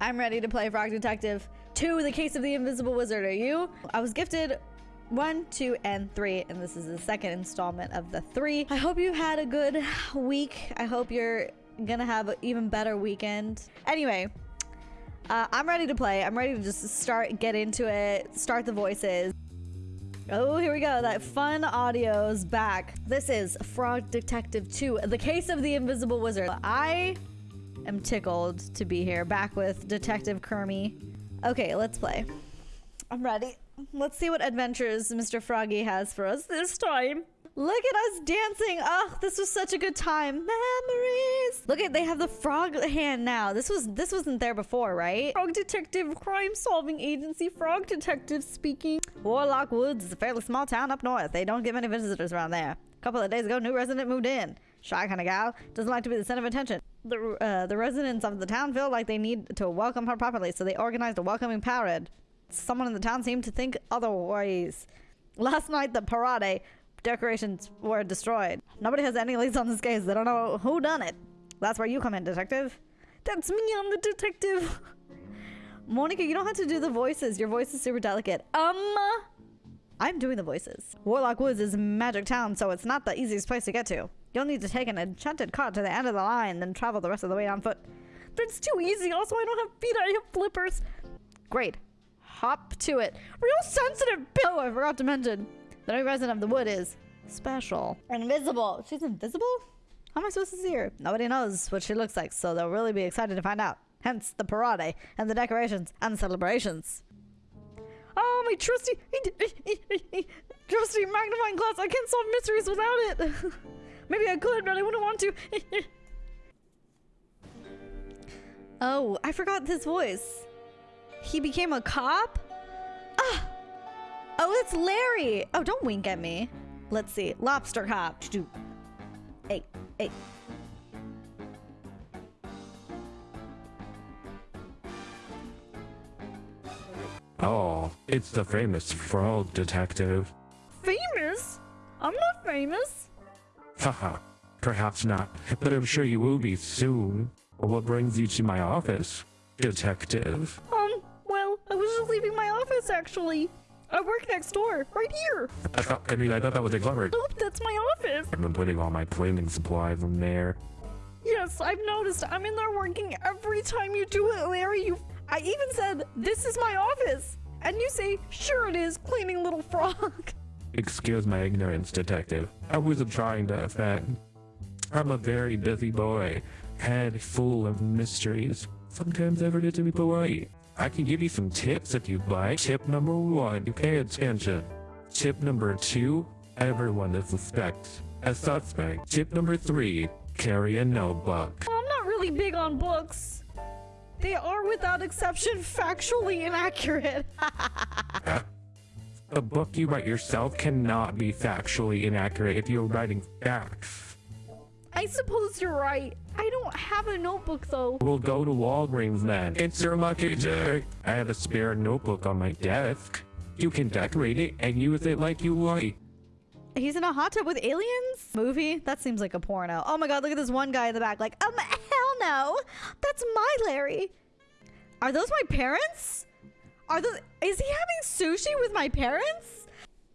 I'm ready to play Frog Detective 2, The Case of the Invisible Wizard. Are you? I was gifted one, two, and three, and this is the second installment of the three. I hope you had a good week. I hope you're gonna have an even better weekend. Anyway, uh, I'm ready to play. I'm ready to just start, get into it, start the voices. Oh, here we go. That fun audio's back. This is Frog Detective 2, The Case of the Invisible Wizard. I am tickled to be here, back with Detective Kermy. Okay, let's play. I'm ready. Let's see what adventures Mr. Froggy has for us this time. Look at us dancing. Oh, this was such a good time. Memories. Look at they have the frog hand now. This was this wasn't there before, right? Frog Detective Crime Solving Agency Frog Detective speaking. Warlock Woods is a fairly small town up north. They don't get many visitors around there. A couple of days ago, new resident moved in. Shy kind of gal. Doesn't like to be the center of attention. The, uh, the residents of the town feel like they need to welcome her properly, so they organized a welcoming parade. Someone in the town seemed to think otherwise. Last night, the parade decorations were destroyed. Nobody has any leads on this case. They don't know who done it. That's where you come in, detective. That's me, I'm the detective. Monica, you don't have to do the voices. Your voice is super delicate. Um, I'm doing the voices. Warlock Woods is magic town, so it's not the easiest place to get to. You'll need to take an enchanted cart to the end of the line, then travel the rest of the way on foot. That's too easy. Also, I don't have feet. I have flippers. Great. Hop to it. Real sensitive. Oh, I forgot to mention. The new resident of the wood is special. Invisible. She's invisible? How am I supposed to see her? Nobody knows what she looks like, so they'll really be excited to find out. Hence the parade and the decorations and the celebrations. Oh, my trusty, trusty magnifying glass. I can't solve mysteries without it. Maybe I could, but I wouldn't want to. oh, I forgot this voice. He became a cop? Ah! Oh, it's Larry. Oh, don't wink at me. Let's see. Lobster cop. Hey, hey. Oh, it's the famous frog detective. Famous? I'm not famous. Haha, perhaps not, but I'm sure you will be soon. What brings you to my office, detective? Um, well, I was just leaving my office actually. I work next door, right here. I thought, I mean, I thought that was a cupboard. Nope, that's my office. I've been putting all my cleaning supplies in there. Yes, I've noticed. I'm in there working every time you do it, Larry. You, I even said, this is my office. And you say, sure it is, cleaning little frog. Excuse my ignorance, detective. I wasn't trying to offend. I'm a very busy boy, head full of mysteries. Sometimes I forget to be polite. I can give you some tips if you'd like. Tip number one, pay attention. Tip number two, everyone is suspect. A suspect. Tip number three, carry a notebook. Well, I'm not really big on books. They are without exception factually inaccurate. Uh, A book you write yourself cannot be factually inaccurate if you're writing facts. I suppose you're right. I don't have a notebook though. We'll go to Walgreens then. It's your lucky day. I have a spare notebook on my desk. You can decorate it and use it like you like. He's in a hot tub with aliens? Movie? That seems like a porno. Oh my god, look at this one guy in the back like, um, hell no. That's my Larry. Are those my parents? Are those- is he having sushi with my parents?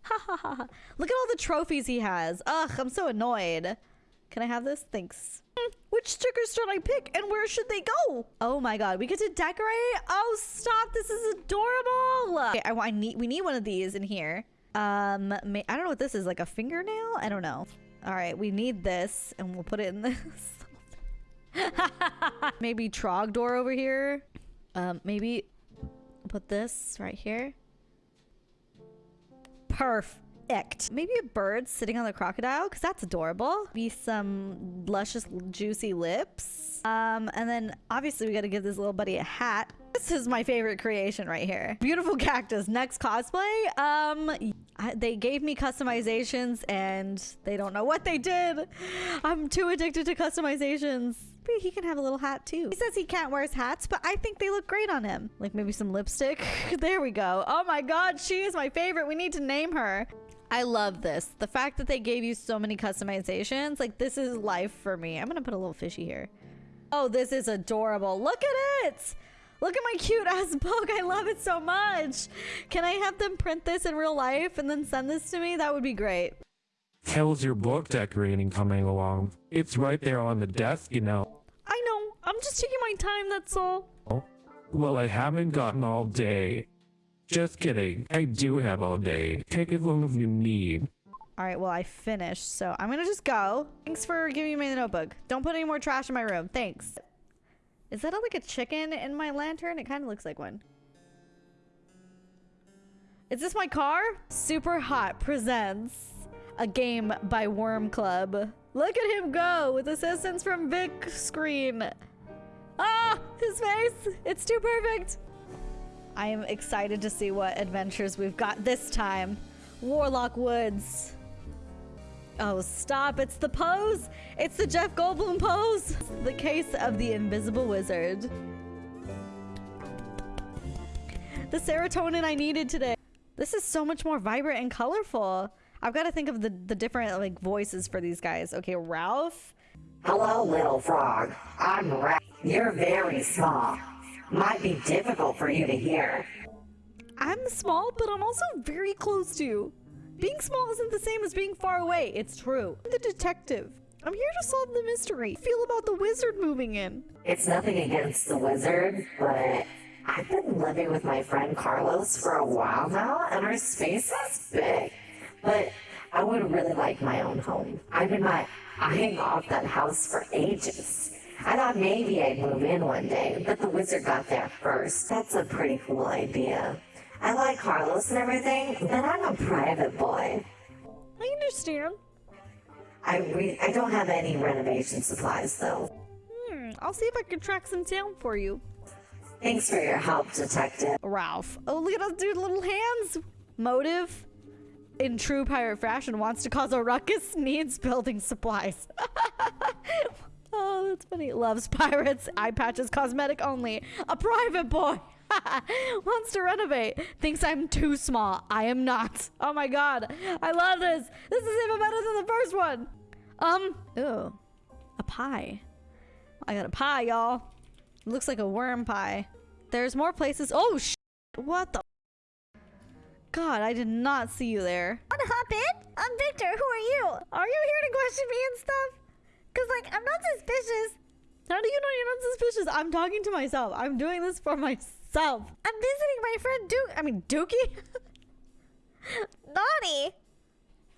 Ha ha ha. Look at all the trophies he has. Ugh, I'm so annoyed. Can I have this? Thanks. Hmm, Which stickers should I pick and where should they go? Oh my god, we get to decorate? Oh, stop. This is adorable. Okay, I, I need, we need one of these in here. Um, may, I don't know what this is, like a fingernail? I don't know. All right, we need this and we'll put it in this. maybe Trogdor over here. Um, maybe put this right here. Perfect. Maybe a bird sitting on the crocodile because that's adorable. Be some luscious, juicy lips. Um, and then obviously we got to give this little buddy a hat. This is my favorite creation right here. Beautiful cactus. Next cosplay. Um, I, they gave me customizations and they don't know what they did. I'm too addicted to customizations. But he can have a little hat too. He says he can't wear his hats, but I think they look great on him. Like maybe some lipstick. there we go. Oh my god, she is my favorite. We need to name her. I love this. The fact that they gave you so many customizations. Like this is life for me. I'm gonna put a little fishy here. Oh, this is adorable. Look at it. Look at my cute ass book. I love it so much. Can I have them print this in real life and then send this to me? That would be great. How's your book decorating coming along? It's right there on the desk, you know. I know. I'm just taking my time, that's all. Well, I haven't gotten all day. Just kidding. I do have all day. Take as long as you need. All right, well, I finished, so I'm gonna just go. Thanks for giving me the notebook. Don't put any more trash in my room. Thanks. Is that like a chicken in my lantern? It kind of looks like one. Is this my car? Super Hot presents a game by Worm Club. Look at him go with assistance from Vic Screen. Ah, his face. It's too perfect. I am excited to see what adventures we've got this time. Warlock Woods. Oh, stop. It's the pose. It's the Jeff Goldblum pose. The case of the invisible wizard. The serotonin I needed today. This is so much more vibrant and colorful. I've got to think of the, the different like voices for these guys. Okay, Ralph. Hello, little frog. I'm Ralph. You're very small. Might be difficult for you to hear. I'm small, but I'm also very close to you. Being small isn't the same as being far away. It's true. I'm the detective. I'm here to solve the mystery. Feel about the wizard moving in. It's nothing against the wizard, but I've been living with my friend Carlos for a while now, and our space is big. But I would really like my own home. I've been my eyeing off that house for ages. I thought maybe I'd move in one day, but the wizard got there first. That's a pretty cool idea. I like Carlos and everything, but I'm a private boy. I understand. I re- I don't have any renovation supplies though. Hmm, I'll see if I can track some down for you. Thanks for your help, detective. Ralph. Oh, look at us do little hands. Motive. In true pirate fashion, wants to cause a ruckus, needs building supplies. oh, that's funny. Loves pirates, eye patches, cosmetic only. A private boy. wants to renovate. Thinks I'm too small. I am not. Oh my god. I love this. This is even better than the first one. Um, ooh. A pie. I got a pie, y'all. Looks like a worm pie. There's more places. Oh, sh What the? God, I did not see you there. Wanna hop in? I'm Victor. Who are you? Are you here to question me and stuff? Cause like I'm not suspicious. How do you know you're not suspicious? I'm talking to myself. I'm doing this for myself. I'm visiting my friend Duke. I mean, Dookie? Naughty.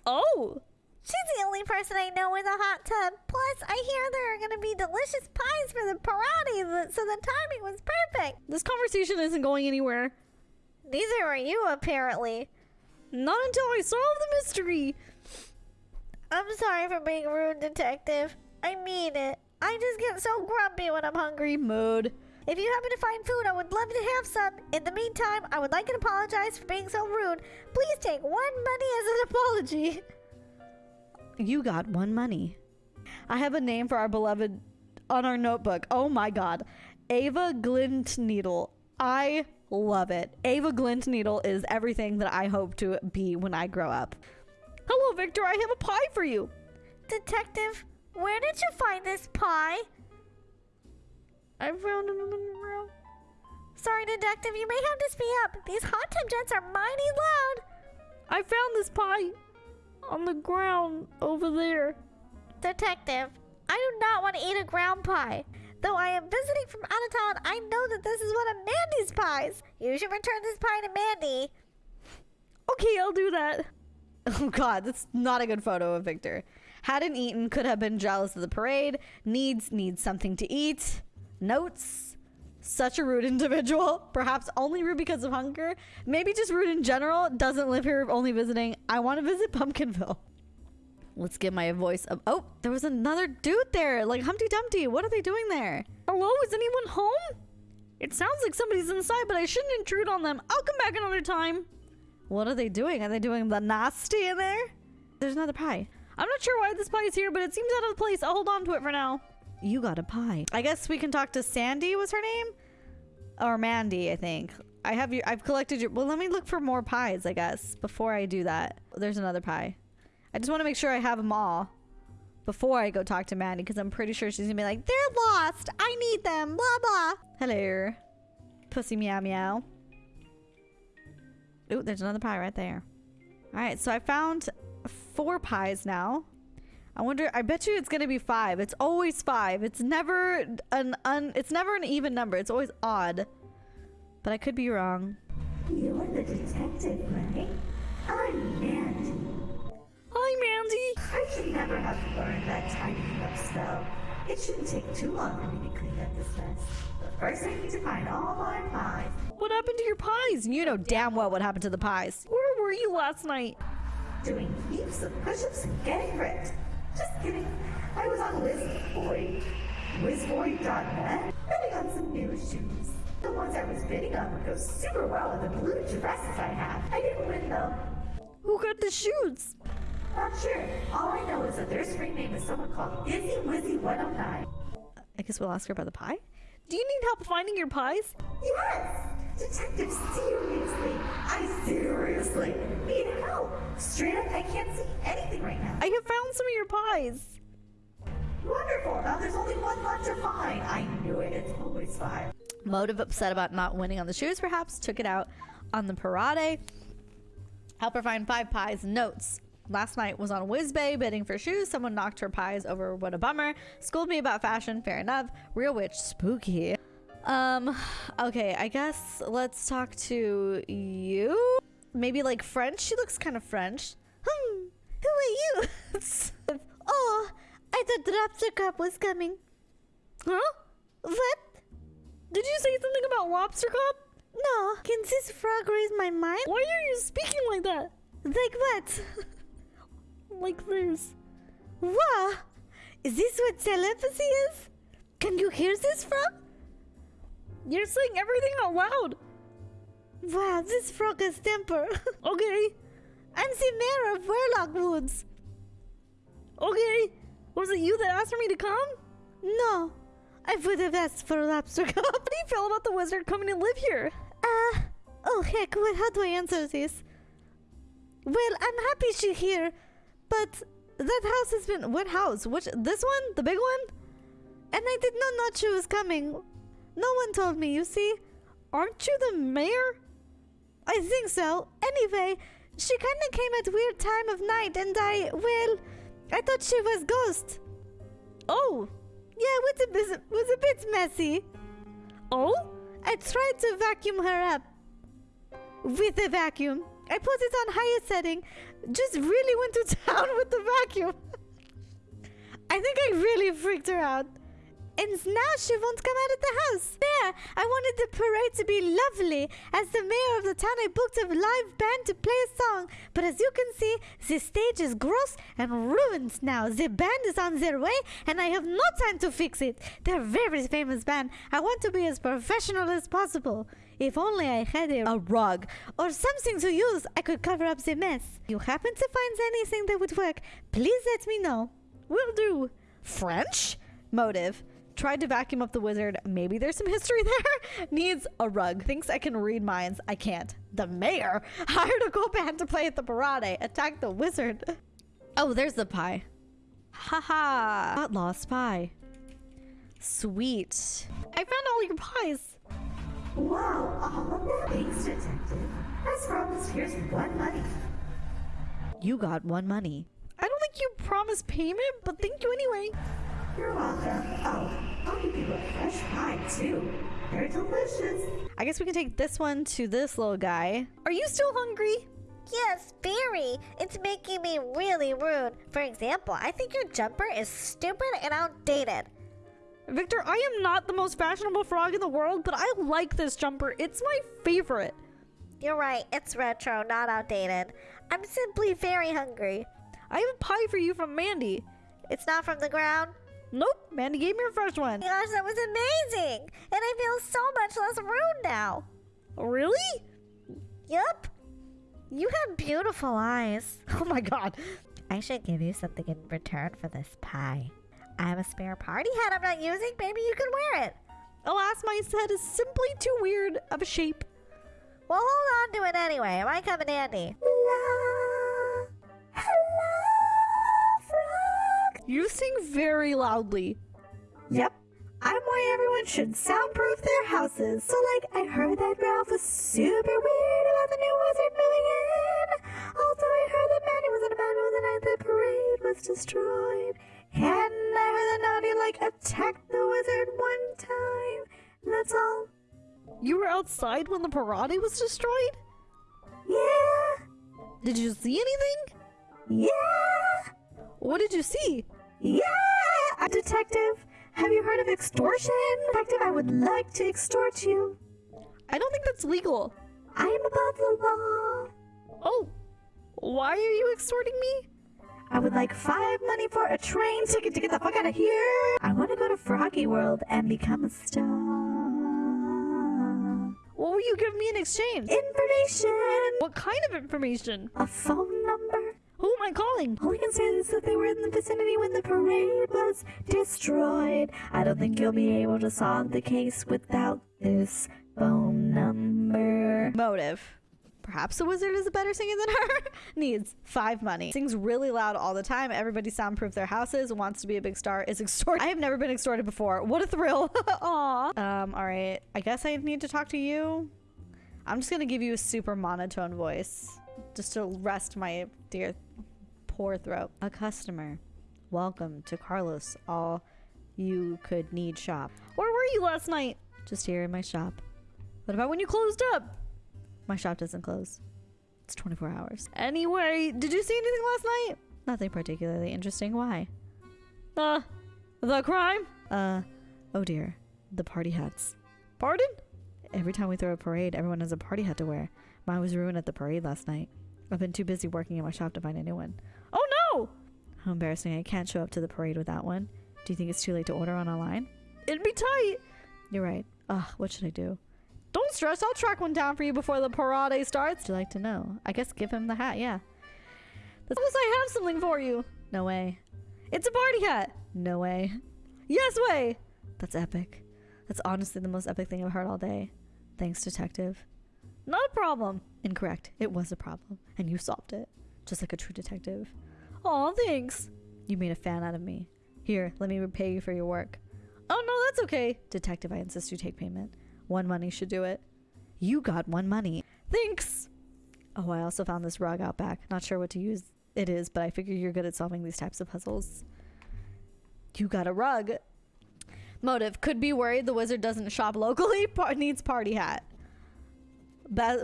oh. She's the only person I know with a hot tub. Plus, I hear there are gonna be delicious pies for the parade, so the timing was perfect. This conversation isn't going anywhere. Neither are you, apparently. Not until I solve the mystery. I'm sorry for being rude, detective. I mean it. I just get so grumpy when I'm hungry. Mood. If you happen to find food, I would love to have some. In the meantime, I would like to apologize for being so rude. Please take one money as an apology. You got one money. I have a name for our beloved on our notebook. Oh my god. Ava Glint Needle. I love it. Ava Glint Needle is everything that I hope to be when I grow up. Hello, Victor. I have a pie for you. Detective, where did you find this pie? I found it in the room. Sorry, detective, you may have to speed up. These hot tub jets are mighty loud. I found this pie on the ground over there. Detective, I do not want to eat a ground pie. Though I am visiting from out of town, I know that this is one of Mandy's pies. You should return this pie to Mandy. Okay, I'll do that. Oh god, that's not a good photo of Victor. Hadn't eaten, could have been jealous of the parade. Needs, needs something to eat. Notes. Such a rude individual. Perhaps only rude because of hunger. Maybe just rude in general. Doesn't live here, only visiting. I want to visit Pumpkinville. Let's get my voice up. Oh, there was another dude there. Like Humpty Dumpty. What are they doing there? Hello, is anyone home? It sounds like somebody's inside, but I shouldn't intrude on them. I'll come back another time. What are they doing? Are they doing the nasty in there? There's another pie. I'm not sure why this pie is here, but it seems out of place. I'll hold on to it for now. You got a pie. I guess we can talk to Sandy was her name? Or Mandy, I think. I have you I've collected your well let me look for more pies, I guess, before I do that. There's another pie. I just want to make sure I have them all before I go talk to Maddie because I'm pretty sure she's gonna be like, they're lost. I need them. Blah blah. Hello. pussy meow meow. Ooh, there's another pie right there. All right, so I found four pies now. I wonder. I bet you it's gonna be five. It's always five. It's never an un. It's never an even number. It's always odd. But I could be wrong. You're the detective, right? Oh, I'm Mandy. Hi, Mandy. I should never have learned that tidying up spell. It shouldn't take too long for me to clean up this mess. But first I need to find all my pies. What happened to your pies? You know damn well what happened to the pies. Where were you last night? Doing heaps of push-ups and getting ripped. Just kidding. I was on WizBoy. WizBoy.net. Bidding on some new shoes. The ones I was bidding on would go super well with the blue dresses I have. I didn't win though. Who got the shoes? Not sure. All I know is that their screen name is someone called Izzy Wizzy 109. I guess we'll ask her about the pie. Do you need help finding your pies? Yes! Detective, seriously, I seriously need help. Straight up, I can't see anything right now. I have found some of your pies. Wonderful. Now there's only one left to find. I knew it. It's always five. Motive upset about not winning on the shoes, perhaps, took it out on the parade. Help her find five pies. Notes. Last night was on Whizbay bidding for shoes. Someone knocked her pies over. What a bummer. Schooled me about fashion. Fair enough. Real witch. Spooky. Um, okay, I guess let's talk to you. Maybe like French. She looks kind of French. Hmm. Who are you? oh, I thought the lobster cop was coming. Huh? What? Did you say something about lobster Cop? No. Can this frog read my mind? Why are you speaking like that? Like what? like this. What? Is this what telepathy is? Can you hear this frog? You're saying everything out loud. Wow, this frog has temper. okay. I'm the mayor of Warlock Woods. Okay. Was it you that asked for me to come? No. I would have asked for a lobster cup. How do you feel about the wizard coming to live here? Uh, oh heck, well, how do I answer this? Well, I'm happy she's here, but that house has been. What house? Which? This one? The big one? And I did not know she was coming. No one told me, you see? Aren't you the mayor? I think so. Anyway, she kinda came at weird time of night and I, well, I thought she was ghost. Oh, yeah, it was a bit, was a bit messy. Oh? I tried to vacuum her up. With the vacuum. I put it on highest setting. Just really went to town with the vacuum. I think I really freaked her out. And now she won't come out of the house. There, I wanted the parade to be lovely. As the mayor of the town, I booked a live band to play a song. But as you can see, the stage is gross and ruined now. The band is on their way, and I have no time to fix it. They're a very famous band. I want to be as professional as possible. If only I had a, rug or something to use, I could cover up the mess. You happen to find anything that would work? Please let me know. Will do. French? Motive. Tried to vacuum up the wizard. Maybe there's some history there. Needs a rug. Thinks I can read minds. I can't. The mayor hired a cool band to play at the parade. Attack the wizard. Oh, there's the pie. Haha. Got lost pie. Sweet. I found all your pies. Wow, all of that. Thanks, Detective. As promised, here's one money. You got one money. I don't think you promised payment, but thank you anyway. You're welcome. Oh, I'll give you a fresh pie, too. They're delicious. I guess we can take this one to this little guy. Are you still hungry? Yes, very. It's making me really rude. For example, I think your jumper is stupid and outdated. Victor, I am not the most fashionable frog in the world, but I like this jumper. It's my favorite. You're right, it's retro, not outdated. I'm simply very hungry. I have a pie for you from Mandy. It's not from the ground. Nope, Mandy gave me a fresh one. Gosh, that was amazing! And I feel so much less rude now. Really? Yup. You have beautiful eyes. Oh my god. I should give you something in return for this pie. I have a spare party hat I'm not using. Maybe you could wear it. Alas, my head is simply too weird of a shape. Well, hold on to it anyway. It might come in handy. You sing very loudly. Yep. I'm why everyone should soundproof their houses. So, like, I heard that Ralph was super weird about the new wizard moving in. Also, I heard that Manny was in a bad mood the night the parade was destroyed. Heard Naughty, like, attacked the wizard one time. That's all. You were outside when the parade was destroyed? Yeah. Did you see anything? Yeah. What did you see? Yeah. A detective. Have you heard of extortion? Detective, I would like to extort you. I don't think that's legal. I am above the law. Oh, why are you extorting me? I would like five money for a train ticket to get the fuck out of here. I want to go to Froggy World and become a star. What will you give me in exchange? Information. What kind of information? A phone number. Who am I calling? All we can say is that they were in the vicinity when the parade was destroyed. I don't think you'll be able to solve the case without this phone number. Motive. Perhaps the wizard is a better singer than her. Needs five money. Sings really loud all the time. Everybody soundproof their houses. Wants to be a big star. Is extorted. I have never been extorted before. What a thrill. Aw. Um. All right. I guess I need to talk to you. I'm just gonna give you a super monotone voice, just to rest my dear, poor throat. A customer. Welcome to Carlos. All you could need shop. Where were you last night? Just here in my shop. What about when you closed up? My shop doesn't close. It's 24 hours. Anyway, did you see anything last night? Nothing particularly interesting. Why? Uh, the crime? Uh, oh dear. The party hats. Pardon? Every time we throw a parade, everyone has a party hat to wear. Mine was ruined at the parade last night. I've been too busy working in my shop to find a new one. Oh no! How embarrassing. I can't show up to the parade without one. Do you think it's too late to order one online? It'd be tight. You're right. Ugh, what should I do? Don't stress, I'll track one down for you before the parade starts. Would you like to know? I guess give him the hat, yeah. That's because I have something for you. No way. It's a party hat. No way. Yes way. That's epic. That's honestly the most epic thing I've heard all day. Thanks, detective. Not a problem. Incorrect. It was a problem, and you solved it. Just like a true detective. Aw, thanks. You made a fan out of me. Here, let me repay you for your work. Oh no, that's okay. Detective, I insist you take payment. One money should do it. You got one money. Thanks. Oh, I also found this rug out back. Not sure what to use it is, but I figure you're good at solving these types of puzzles. You got a rug. Motive. Could be worried the wizard doesn't shop locally. Par- needs party hat.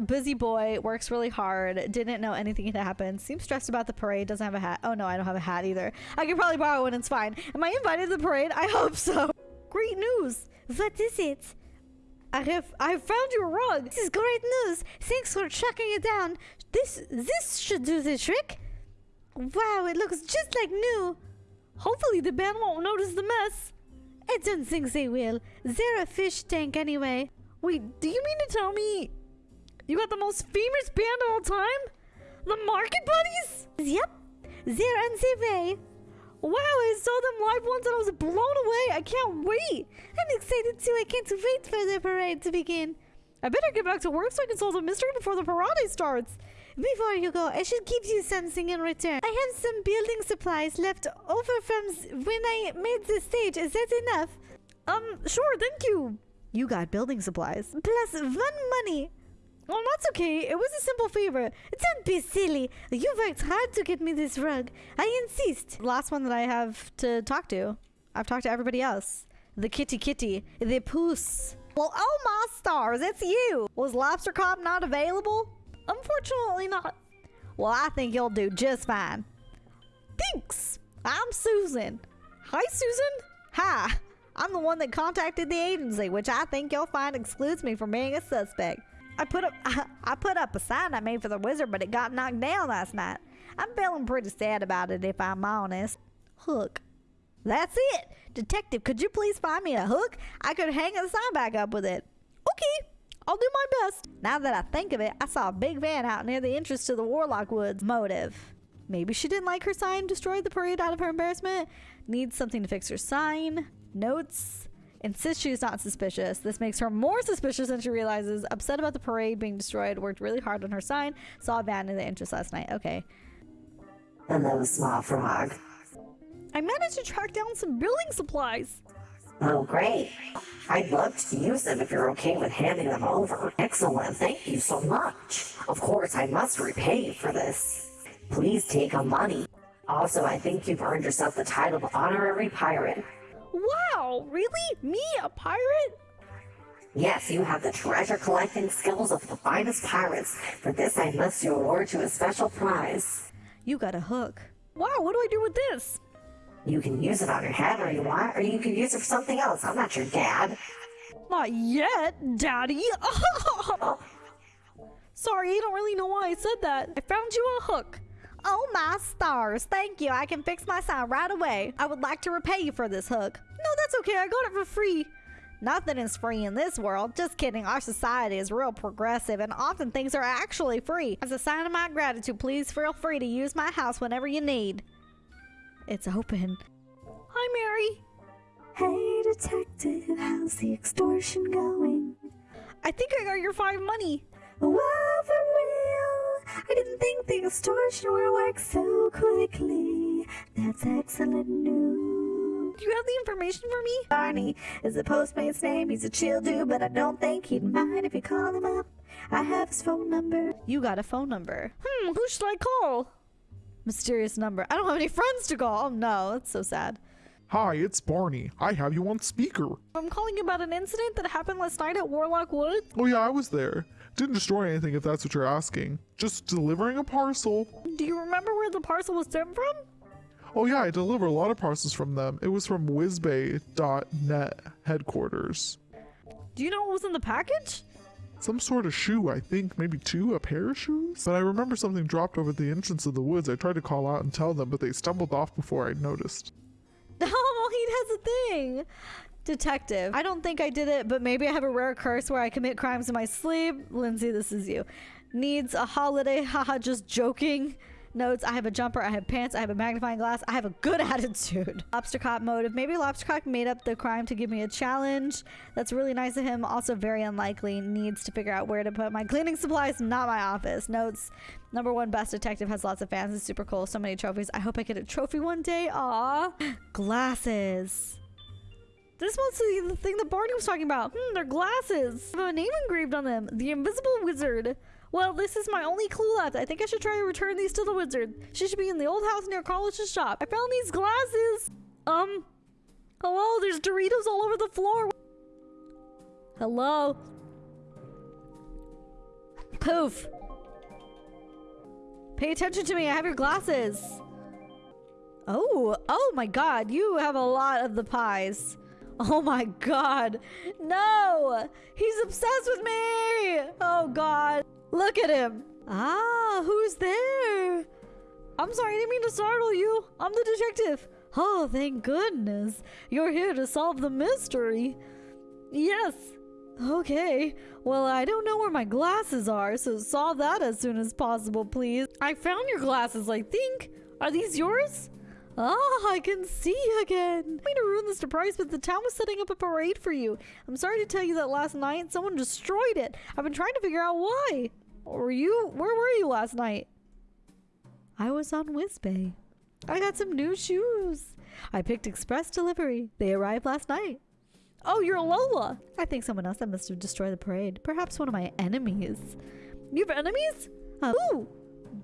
Busy boy. Works really hard. Didn't know anything had happened. Seems stressed about the parade. Doesn't have a hat. Oh no, I don't have a hat either. I could probably borrow one. It's fine. Am I invited to the parade? I hope so. Great news. What is it? I have I found your rug. This is great news. Thanks for tracking it down. This this should do the trick. Wow, it looks just like new. Hopefully the band won't notice the mess. I don't think they will. They're a fish tank anyway. Wait, do you mean to tell me you got the most famous band of all time? The Market Buddies? Yep. They're on their way. Wow, I saw them live once and I was blown away. I can't wait. I'm excited too. I can't wait for the parade to begin. I better get back to work so I can solve the mystery before the parade starts. Before you go, I should give you something in return. I have some building supplies left over from when I made the stage. Is that enough? Um, sure, thank you. You got building supplies. Plus one money. Oh, that's okay. It was a simple favor. Don't be silly. You worked hard to get me this rug. I insist. Last one that I have to talk to. I've talked to everybody else. The kitty kitty. The poos. Well, oh my stars, it's you. Was Lobster Cop not available? Unfortunately not. Well, I think you'll do just fine. Thanks. I'm Susan. Hi, Susan. Hi. I'm the one that contacted the agency, which I think you'll find excludes me from being a suspect. I put up I put up a sign I made for the wizard, but it got knocked down last night. I'm feeling pretty sad about it if I'm honest. Hook. That's it. Detective, could you please find me a hook? I could hang the sign back up with it. Okay, I'll do my best. Now that I think of it, I saw a big van out near the entrance to the Warlock Woods. Motive. Maybe she didn't like her sign, destroyed the parade out of her embarrassment. Needs something to fix her sign. Notes. Insists she's not suspicious. This makes her more suspicious than she realizes. Upset about the parade being destroyed. Worked really hard on her sign. Saw a van in the entrance last night. Okay. And then a small frog. I managed to track down some building supplies. Oh, great. I'd love to use them if you're okay with handing them over. Excellent, thank you so much. Of course, I must repay you for this. Please take a money. Also, I think you've earned yourself the title of honorary pirate. Wow, really? Me, a pirate? Yes, you have the treasure collecting skills of the finest pirates. For this, I must award you a special prize. You got a hook. Wow, what do I do with this? You can use it on your head or you want, or you can use it for something else. I'm not your dad. Not yet, Daddy. Oh. Sorry, I don't really know why I said that. I found you a hook. Oh my stars, thank you. I can fix my sound right away. I would like to repay you for this hook. No, that's okay. I got it for free. Nothing is free in this world. Just kidding. Our society is real progressive and often things are actually free. As a sign of my gratitude, please feel free to use my house whenever you need. It's open. Hi, Mary. Hey, detective, how's the extortion going? I think I got your five money. Wow, for real? I didn't think the extortion would work so quickly. That's excellent news. Do you have the information for me? Barney is the postmate's name. He's a chill dude, but I don't think he'd mind if you call him up. I have his phone number. You got a phone number. Hmm, who should I call? Mysterious number. I don't have any friends to call. Oh no, that's so sad. Hi, it's Barney. I have you on speaker. I'm calling about an incident that happened last night at Warlock Wood. Oh, yeah, I was there. Didn't destroy anything if that's what you're asking. Just delivering a parcel. Do you remember where the parcel was sent from? Oh, yeah, I deliver a lot of parcels from them. It was from whizbay.net headquarters. Do you know what was in the package? Some sort of shoe, I think, maybe two, a pair of shoes? But I remember something dropped over the entrance of the woods. I tried to call out and tell them, but they stumbled off before I noticed. Oh, he has a thing. Detective. I don't think I did it, but maybe I have a rare curse where I commit crimes in my sleep. Lindsay, this is you. Needs a holiday. Haha, just joking. Notes, I have a jumper, I have pants, I have a magnifying glass, I have a good attitude. Lobster Cop motive. Maybe Lobster Cop made up the crime to give me a challenge. That's really nice of him. Also very unlikely. Needs to figure out where to put my cleaning supplies, not my office. Notes, number one best detective has lots of fans. It's super cool. So many trophies. I hope I get a trophy one day. Aw. Glasses. This must be the thing that Barney was talking about. Hmm, they're glasses. I have a name engraved on them. The Invisible Wizard. Well, this is my only clue left. I think I should try to return these to the wizard. She should be in the old house near Carlos's shop. I found these glasses. Um, hello, there's Doritos all over the floor. Hello? Poof. Pay attention to me. I have your glasses. Oh, oh my god. You have a lot of the pies. Oh my god. No! He's obsessed with me! Oh god. Look at him. Ah, who's there? I'm sorry, I didn't mean to startle you. I'm the detective. Oh, thank goodness. You're here to solve the mystery. Yes. Okay. Well, I don't know where my glasses are, so solve that as soon as possible, please. I found your glasses, I think. Are these yours? Ah, I can see you again. I mean to ruin the surprise, but the town was setting up a parade for you. I'm sorry to tell you that last night someone destroyed it. I've been trying to figure out why. Were you? Where were you last night? I was on Whizbay. I got some new shoes. I picked express delivery. They arrived last night. Oh, you're Lola. I think someone else that must have destroyed the parade. Perhaps one of my enemies. You have enemies? Uh, ooh,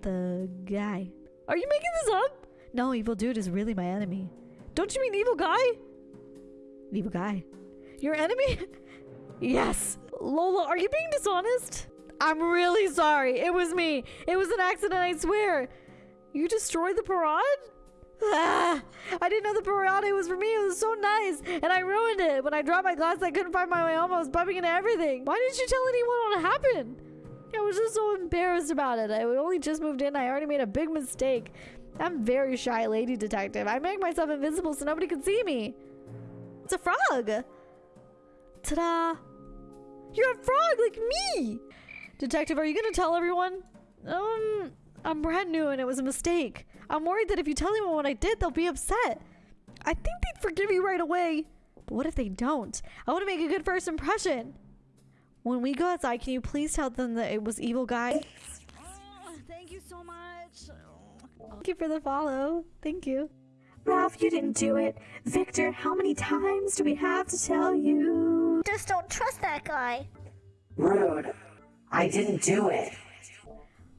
the guy. Are you making this up? No, evil dude is really my enemy. Don't you mean evil guy? Evil guy. Your enemy? yes. Lola, are you being dishonest? I'm really sorry. It was me. It was an accident, I swear. You destroyed the parade? Ah, I didn't know the parade was for me. It was so nice. And I ruined it. When I dropped my glass, I couldn't find my way home. I was bumping into everything. Why didn't you tell anyone what happened? I was just so embarrassed about it. I only just moved in. I already made a big mistake. I'm very shy lady detective. I make myself invisible so nobody can see me. It's a frog. Ta-da. You're a frog like me. Detective, are you going to tell everyone? Um, I'm brand new and it was a mistake. I'm worried that if you tell anyone what I did, they'll be upset. I think they'd forgive you right away. But what if they don't? I want to make a good first impression. When we go outside, can you please tell them that it was evil guy? Thank you so much. Thank you for the follow. Thank you. Ralph, you didn't do it. Victor, how many times do we have to tell you? Just don't trust that guy. Rude. I didn't do it.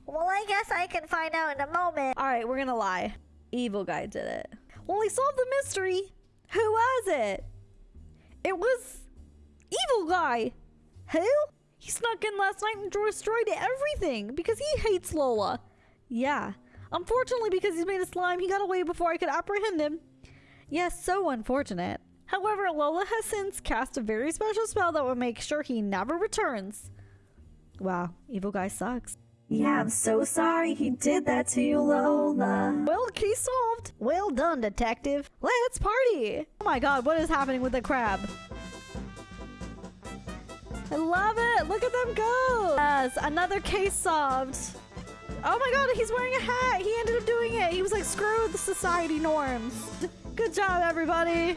Well, I guess I can find out in a moment. All right, we're gonna lie. Evil guy did it. Well, he solved the mystery. Who was it? It was evil guy. Who? He snuck in last night and destroyed everything because he hates Lola. Yeah. Unfortunately, because he's made of slime, he got away before I could apprehend him. Yes, so unfortunate. However, Lola has since cast a very special spell that will make sure he never returns. Wow, evil guy sucks. Yeah, I'm so sorry he did that to you, Lola. Well, case solved. Well done, detective. Let's party. Oh my god, what is happening with the crab? I love it. Look at them go. Yes, another case solved. Oh my god, he's wearing a hat. He ended up doing it. He was like, screw the society norms. Good job, everybody.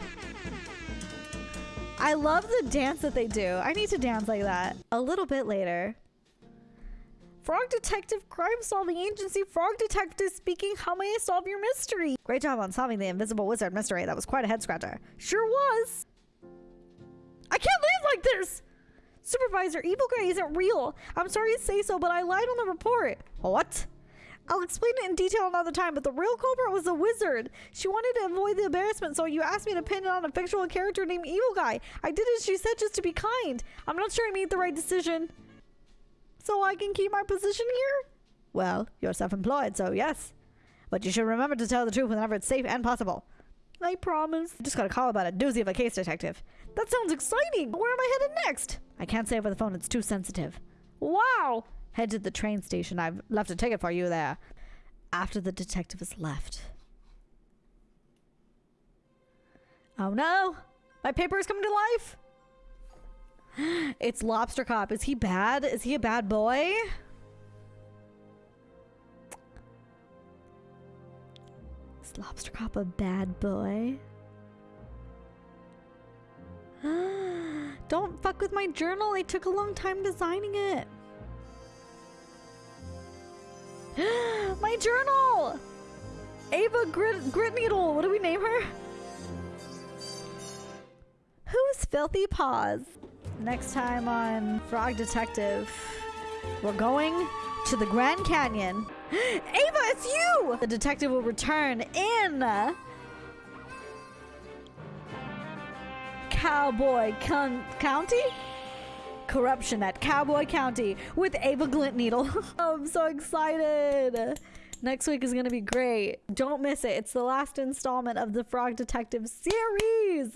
I love the dance that they do. I need to dance like that. A little bit later. Frog Detective Crime Solving Agency Frog Detective speaking. How may I solve your mystery? Great job on solving the Invisible Wizard mystery. That was quite a head scratcher. Sure was. I can't live like this. Supervisor, Evil Guy isn't real. I'm sorry to say so, but I lied on the report. What? I'll explain it in detail another time, but the real culprit was the wizard. She wanted to avoid the embarrassment, so you asked me to pin it on a fictional character named Evil Guy. I did as she said just to be kind. I'm not sure I made the right decision. So I can keep my position here? Well, you're self-employed, so yes. But you should remember to tell the truth whenever it's safe and possible. I promise. I Just got a call about a doozy of a case, detective. That sounds exciting. Where am I headed next? I can't say over the phone. It's too sensitive. Wow. Head to the train station. I've left a ticket for you there. After the detective has left. Oh no! My paper is coming to life! It's Lobster Cop. Is he bad? Is he a bad boy? Is Lobster Cop a bad boy? Ah, don't fuck with my journal. I took a long time designing it. my journal! Ava Grit, Grit Needle. What do we name her? Who's Filthy Paws? Next time on Frog Detective, we're going to the Grand Canyon. It's you! The detective will return in uh, Cowboy Con- County? Corruption at Cowboy County with Ava Glint Needle. I'm so excited. Next week is going to be great. Don't miss it. It's the last installment of the Frog Detective series.